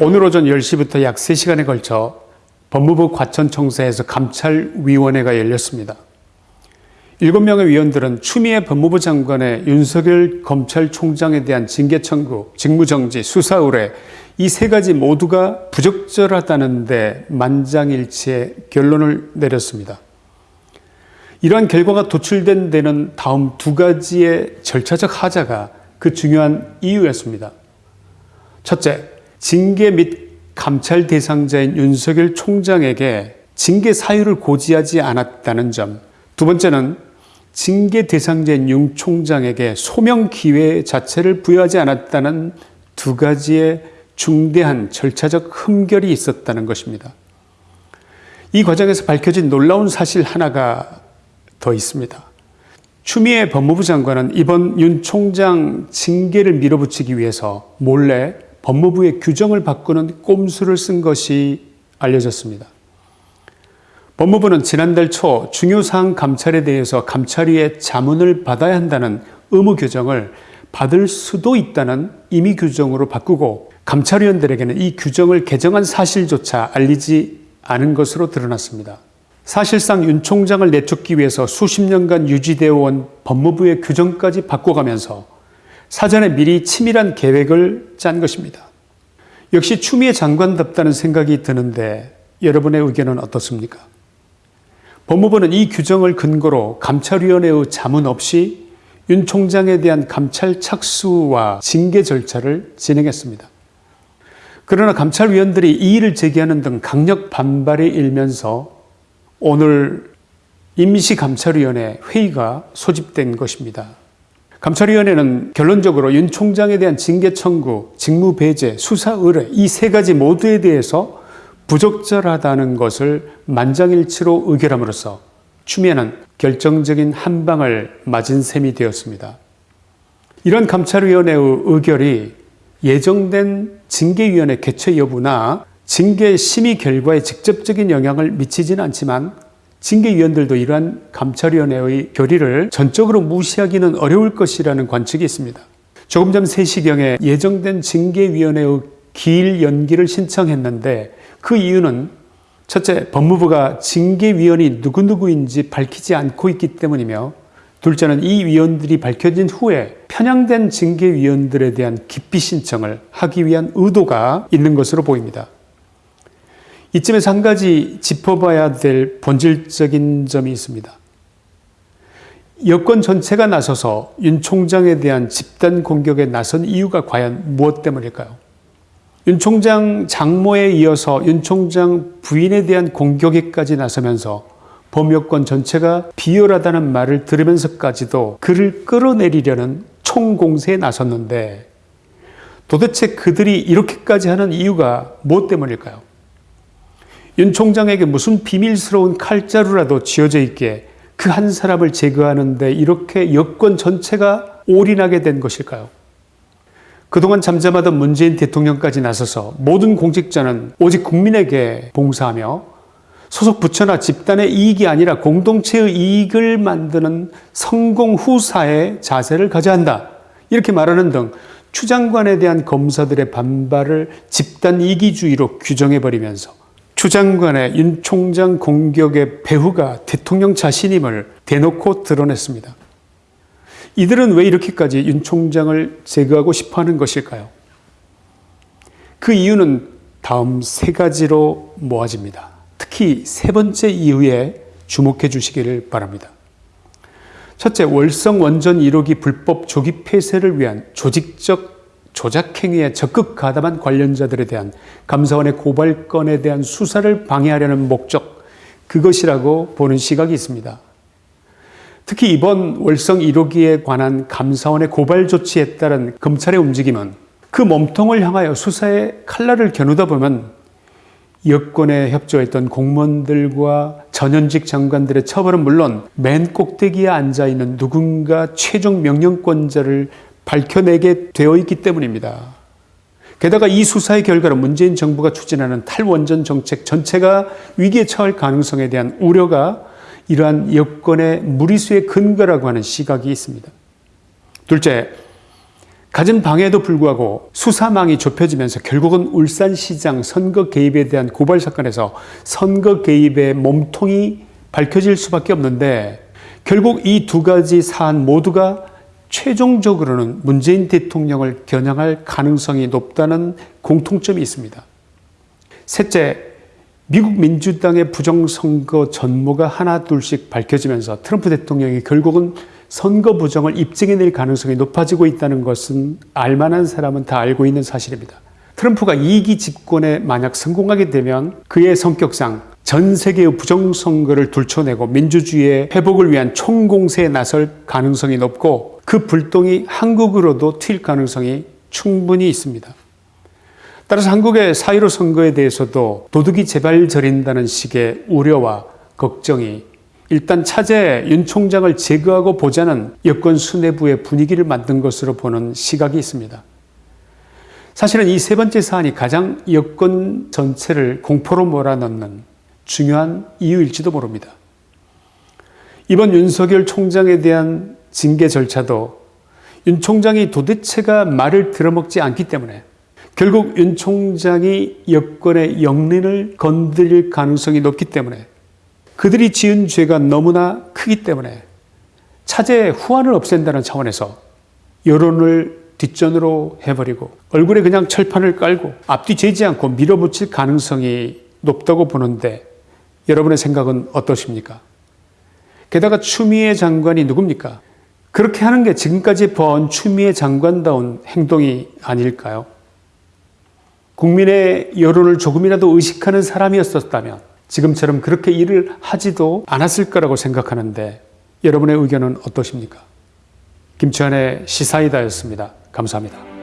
오늘 오전 10시부터 약 3시간에 걸쳐 법무부 과천청사에서 감찰위원회가 열렸습니다. 7명의 위원들은 추미애 법무부 장관의 윤석열 검찰총장에 대한 징계 청구, 직무정지, 수사 의뢰 이 세 가지 모두가 부적절하다는 데 만장일치의 결론을 내렸습니다. 이러한 결과가 도출된 데는 다음 두 가지의 절차적 하자가 그 중요한 이유였습니다. 첫째, 징계 및 감찰 대상자인 윤석열 총장에게 징계 사유를 고지하지 않았다는 점. 두 번째는 징계 대상자인 윤 총장에게 소명 기회 자체를 부여하지 않았다는 두 가지의 중대한 절차적 흠결이 있었다는 것입니다. 이 과정에서 밝혀진 놀라운 사실 하나가 더 있습니다. 추미애 법무부 장관은 이번 윤 총장 징계를 밀어붙이기 위해서 몰래 법무부의 규정을 바꾸는 꼼수를 쓴 것이 알려졌습니다. 법무부는 지난달 초 중요사항 감찰에 대해서 감찰위의 자문을 받아야 한다는 의무 규정을 받을 수도 있다는 임의 규정으로 바꾸고 감찰위원들에게는 이 규정을 개정한 사실조차 알리지 않은 것으로 드러났습니다. 사실상 윤 총장을 내쫓기 위해서 수십 년간 유지되어 온 법무부의 규정까지 바꿔가면서 사전에 미리 치밀한 계획을 짠 것입니다. 역시 추미애 장관답다는 생각이 드는데 여러분의 의견은 어떻습니까? 법무부는 이 규정을 근거로 감찰위원회의 자문 없이 윤 총장에 대한 감찰 착수와 징계 절차를 진행했습니다. 그러나 감찰위원들이 이의를 제기하는 등 강력 반발이 일면서 오늘 임시감찰위원회 회의가 소집된 것입니다. 감찰위원회는 결론적으로 윤 총장에 대한 징계 청구, 직무 배제, 수사 의뢰 이 세 가지 모두에 대해서 부적절하다는 것을 만장일치로 의결함으로써 추미애는 결정적인 한 방을 맞은 셈이 되었습니다. 이런 감찰위원회의 의결이 예정된 징계위원회 개최 여부나 징계 심의 결과에 직접적인 영향을 미치지는 않지만 징계위원들도 이러한 감찰위원회의 결의를 전적으로 무시하기는 어려울 것이라는 관측이 있습니다. 조금 전 3시경에 예정된 징계위원회의 기일 연기를 신청했는데 그 이유는 첫째, 법무부가 징계위원이 누구누구인지 밝히지 않고 있기 때문이며 둘째는 이 위원들이 밝혀진 후에 편향된 징계위원들에 대한 기피 신청을 하기 위한 의도가 있는 것으로 보입니다. 이쯤에서 한 가지 짚어봐야 될 본질적인 점이 있습니다. 여권 전체가 나서서 윤 총장에 대한 집단 공격에 나선 이유가 과연 무엇 때문일까요? 윤 총장 장모에 이어서 윤 총장 부인에 대한 공격에까지 나서면서 범여권 전체가 비열하다는 말을 들으면서까지도 그를 끌어내리려는 총공세에 나섰는데 도대체 그들이 이렇게까지 하는 이유가 무엇 때문일까요? 윤 총장에게 무슨 비밀스러운 칼자루라도 쥐어져 있기에 그 한 사람을 제거하는데 이렇게 여권 전체가 올인하게 된 것일까요? 그동안 잠잠하던 문재인 대통령까지 나서서 모든 공직자는 오직 국민에게 봉사하며 소속 부처나 집단의 이익이 아니라 공동체의 이익을 만드는 성공 후사의 자세를 가져야 한다. 이렇게 말하는 등 추장관에 대한 검사들의 반발을 집단 이기주의로 규정해버리면서 추 장관의 윤 총장 공격의 배후가 대통령 자신임을 대놓고 드러냈습니다. 이들은 왜 이렇게까지 윤 총장을 제거하고 싶어 하는 것일까요? 그 이유는 다음 세 가지로 모아집니다. 특히 세 번째 이유에 주목해 주시기를 바랍니다. 첫째, 월성 원전 1호기 불법 조기 폐쇄를 위한 조직적 조작행위에 적극 가담한 관련자들에 대한 감사원의 고발건에 대한 수사를 방해하려는 목적 그것이라고 보는 시각이 있습니다. 특히 이번 월성 1호기에 관한 감사원의 고발 조치에 따른 검찰의 움직임은 그 몸통을 향하여 수사에 칼날을 겨누다 보면 여권에 협조했던 공무원들과 전현직 장관들의 처벌은 물론 맨 꼭대기에 앉아있는 누군가 최종 명령권자를 밝혀내게 되어 있기 때문입니다. 게다가 이 수사의 결과로 문재인 정부가 추진하는 탈원전 정책 전체가 위기에 처할 가능성에 대한 우려가 이러한 여건의 무리수의 근거라고 하는 시각이 있습니다. 둘째, 갖은 방해에도 불구하고 수사망이 좁혀지면서 결국은 울산시장 선거 개입에 대한 고발 사건에서 선거 개입의 몸통이 밝혀질 수밖에 없는데 결국 이 두 가지 사안 모두가 최종적으로는 문재인 대통령을 겨냥할 가능성이 높다는 공통점이 있습니다. 셋째, 미국 민주당의 부정선거 전모가 하나 둘씩 밝혀지면서 트럼프 대통령이 결국은 선거 부정을 입증해낼 가능성이 높아지고 있다는 것은 알만한 사람은 다 알고 있는 사실입니다. 트럼프가 2기 집권에 만약 성공하게 되면 그의 성격상 전 세계의 부정선거를 둘쳐내고 민주주의의 회복을 위한 총공세에 나설 가능성이 높고 그 불똥이 한국으로도 튈 가능성이 충분히 있습니다. 따라서 한국의 사이로 선거에 대해서도 도둑이 제발 저린다는 식의 우려와 걱정이 일단 차제 윤 총장을 제거하고 보자는 여권 수뇌부의 분위기를 만든 것으로 보는 시각이 있습니다. 사실은 이 세 번째 사안이 가장 여권 전체를 공포로 몰아넣는 중요한 이유일지도 모릅니다. 이번 윤석열 총장에 대한 징계 절차도 윤 총장이 도대체가 말을 들어먹지 않기 때문에 결국 윤 총장이 여권의 영린을 건드릴 가능성이 높기 때문에 그들이 지은 죄가 너무나 크기 때문에 차제 후환을 없앤다는 차원에서 여론을 뒷전으로 해버리고 얼굴에 그냥 철판을 깔고 앞뒤 재지 않고 밀어붙일 가능성이 높다고 보는데 여러분의 생각은 어떠십니까? 게다가 추미애 장관이 누굽니까? 그렇게 하는 게 지금까지 본 추미애 장관다운 행동이 아닐까요? 국민의 여론을 조금이라도 의식하는 사람이었었다면 지금처럼 그렇게 일을 하지도 않았을 거라고 생각하는데 여러분의 의견은 어떠십니까? 김치환의 시사이다였습니다. 감사합니다.